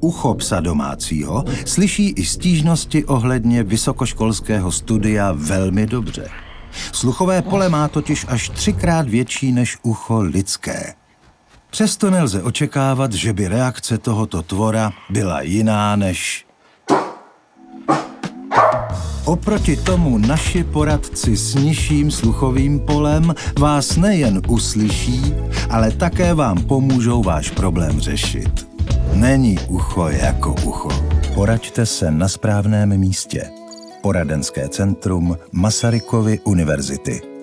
Ucho psa domácího slyší i stížnosti ohledně vysokoškolského studia velmi dobře. Sluchové pole má totiž až třikrát větší než ucho lidské. Přesto nelze očekávat, že by reakce tohoto tvora byla jiná než... Oproti tomu naši poradci s nižším sluchovým polem vás nejen uslyší, ale také vám pomůžou váš problém řešit. Není ucho jako ucho. Poraďte se na správném místě. Poradenské centrum Masarykovy univerzity.